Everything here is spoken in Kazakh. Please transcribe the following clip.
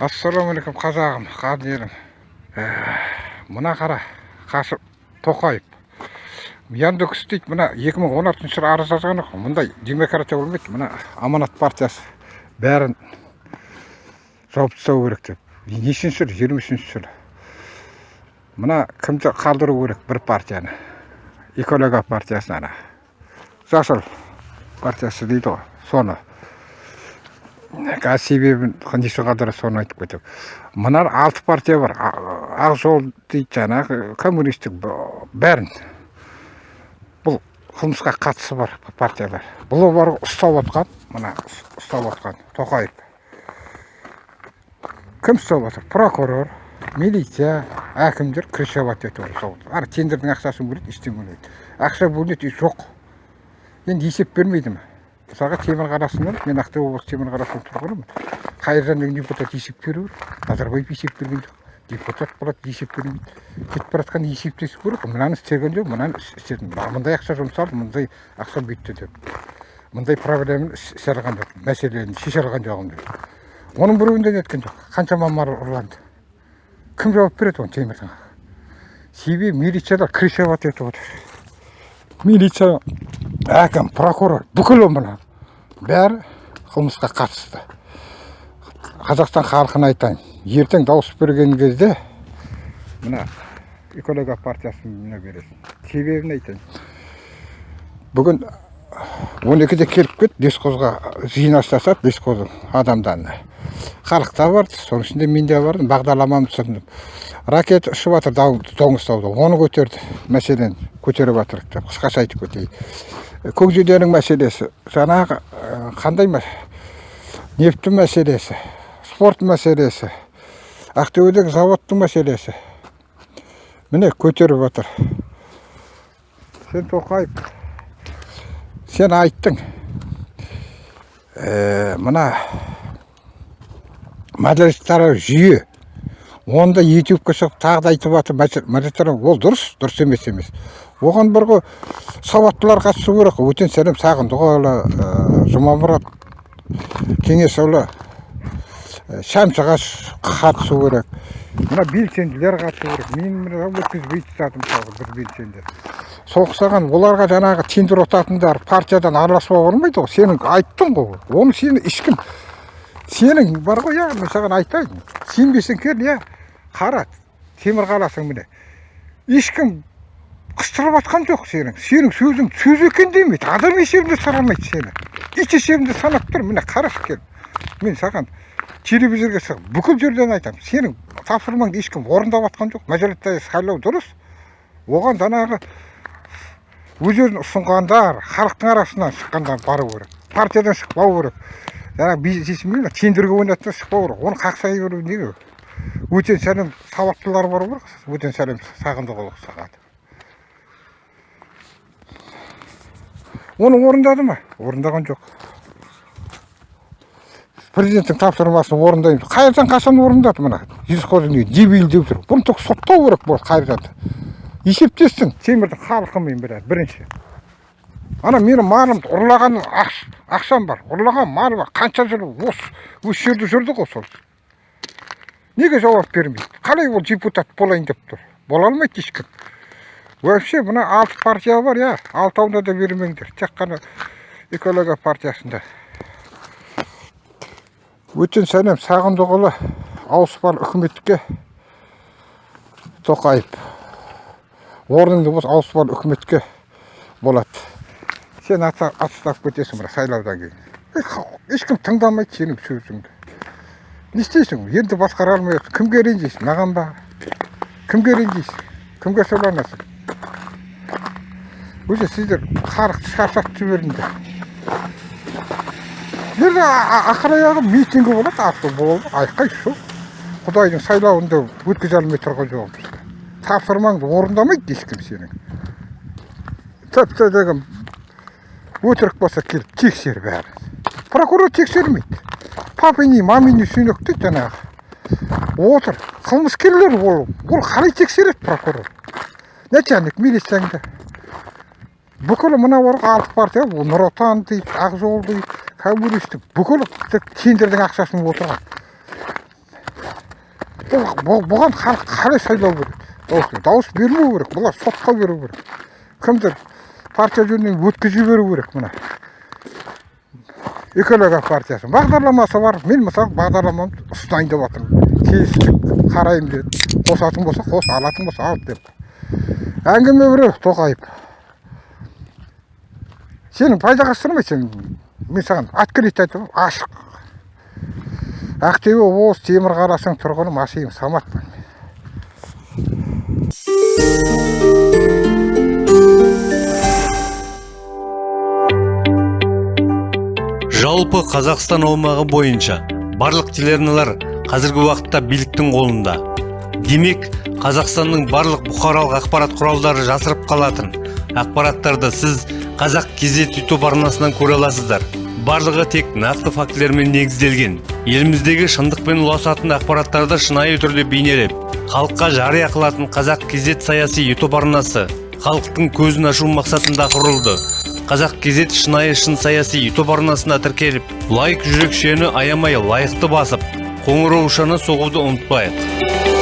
ассалаумағалейкум қазағым қадірім. Ә, мына қара қасым тоқаев. Яндекс дейді мына 2016 жылы арыз жазған ғой мұндай демократия болмайды мына аманат партиясы бәрін жауып тастау керек деп. Нешінші жылы жиырма үшінші жылы мына кімді қалдыру керек бір партияны? Экология партиясын ана. Жасыл партиясы дейді ғой соны. Қазір себебін неше қадір соны айтып кетемін мына алты партия бар. Ақ жол дейді жаңағы коммунистік бәрін. Бұл қылмысқа қатысы бар партиялар. Бұл бар ұстап отқан мына ұстап отқан тоқаев. Кім ұстап отыр? Прокурор милиция әкімдер крышевать етіп отыр ана тендердің ақшасын бөледі ештеңе бөлмейді. Ақша бөлінеді и жоқ. Енді есеп бермейді ма мысалға темір қаласынан мен ақтөбе облысы темір қаласының тұрғынымын. Қайыржан деген депутат есеп беру керек назарбаев есеп берген жоқ. Депутат болады есеп бермейді кетіп бара жатқан есептесу керек мынаны істеген жоқ мынаны іс- істедім мындай ақша жұмсалды мындай ақша бүйтті деп. Мындай проблеманы іс- ісе алған жоқ мәселені шеше алған жоқпын деп. Оның біреуін де неткен жоқ. Қаншама мал ұрланды. Кім жауап береді оны темірдің себебі милициялар крышевать етіп отыр. Милиция әкім прокурор бүкіл мына бәрі қылмысқа қатысты. Қазақстан халқына айтайын. Ертең дауыс берген кезде мына экология партиясына бересің. Себебін айтайын. Бүгін он екіде келіп кет бесқозға жинастасады бесқоздың адамдарына. Халық та барды соның ішінде мен де бардым бағдарламамды түсіндім ракета ұшып жатыр доңызтауда оны көтерді. Мәселені көтеріп жатыр деп қысқаша айтып кетейін көкжиденің мәселесі жаңағы қандай нефті мәселесі спорт мәселесі ақтөбедегі заводтың мәселесі міне көтеріп жатыр сен тоқаев сен айттың ә, мына жүйе онда ютубқа шығып тағы да айтып жатыр ол дұрыс дұрыс емес емес. Оған бір ғой сауаттылар қатысу керек. Қой өтен сәлем сағындықұлы ә, жұмамұрат кеңесұлы. Ә, шәмшіғаш қатысу керек. Мына белсенділер қатысу керек. Мен мына өткізбей тастадым мысалы бір белсенді. Сол ұқсаған оларға жаңағы тендер ұтатындар партиядан араласпауға болмайды ғой. Сенің айттың ғой. Оны сені ешкім сенің бар ғой иә мен саған айтайын. Сенбесең кел иә. Қара темір қаласың міне. Ешкім қыстырып жатқан жоқ сенің. Сенің сөзің сөз екен демейді. Адам есебінде санамайды сені. Ит есебінде санап тұр. Міне қарашы кел мен саған телевизорға шығып бүкіл жерден айтамын сенің тапсырмаңды ешкім орындап жатқан жоқ. Мажоритарный сайлау дұрыс. Оған жаңағы өздерін ұсынғандар халықтың арасынан шыққандар бару керек. Партиядан шықпау керек. Жаңағы бизнес білмеймін тендерге ойнатса шықпау керек. Оны қақсай беру не керек өтен сәлем сауаттылар бару керек өтен сәлем сағындықұлы саған. Оны орындады ма? Орындаған жоқ. Президенттің тапсырмасын орындаймыз. Қайыржан қашан орындады мына? Жүзқожин дебил деп тұр бұны тек соттау керек болды қайыржанды есептессің темірдің халқымен біраз бірінші. Ана менің малымды ұрлаған ақш- ақшам бар. Ұрлаған мал бар. Қанша жыл осы осы жерде жүрді ғой сол. Неге жауап бермейді қалай ол депутат болайын деп тұр бола алмайды ешкім вообще мына алты партия бар иә алтауына да бермеңдер тек қана экология партиясында өтен сәлем сағындықұлы ауыспалы үкіметке тоқаев орныңды бос ауыспалы үкіметке болады сен отставка кетесің мына сайлаудан кейін ешкім тыңдамайды сенің сөзіңді не істейсің. Енді басқара алмай отырсың кімге ренжисің? Маған ба? Кімге ренжисің? Кімге сыйланасың уже сіздер халықты шаршатып жібердіңдер жерде ақыр аяғы митингі болады авто болды айқай шу. Құдайдың сайлауында өткізе алмай тұрған жоқпыз. Тапсырмаңды орындамайды ешкім сенің. Тіпті деген өтірік болса келіп тексер бәрін. Прокурор тексермейді. Папини мамини сүйнекті жаңағы. Отыр. Қылмыскерлер ол ол қалай тексереді прокурор? Начальник милицияңда бүкіл мына бар ғой алты партия ол нұр отан дейді ақ жол дейді коммунистік бүкіл тендердің ақшасын отырған. Бұл бұл- бұған халық қалай сайлау керек? Дауыс бермеу керек бұлар сотқа беру керек. Кімдір партия жөнінен өткізіп жіберу керек мына? Экология партиясы бағдарламасы бар. Мен мысалы бағдарламамды ұстайын деп жатырмын келістік қараймын деді қосатын болса қос алатын болса ал деп. Әңгіме біреу тоқаев. Сенің пайдаға асырмайды сен. Мен саған открыть айтамын. Ашық. Ақтөбе облысы темір қаласының тұрғыны масиев саматпын жалпы қазақстан аумағы бойынша барлық телеарналар қазіргі уақытта биліктің қолында. Демек қазақстанның барлық бұқаралық ақпарат құралдары жасырып қалатын ақпараттарды сіз қазақ кезет ютуб арнасынан көре аласыздар. Барлығы тек нақты фактілермен негізделген. Еліміздегі шындық пен ұласатын ақпараттарды шынайы түрде бейнелеп халыққа жария қылатын қазақ кезет саяси ютуб арнасы халықтың көзін ашу мақсатында құрылды. Қазақ кезет шынайы шын саяси ютуб арнасына тіркеліп лайк жүрекшені аямай лайықты басып қоңыраушаны соғуды ұмытпайық.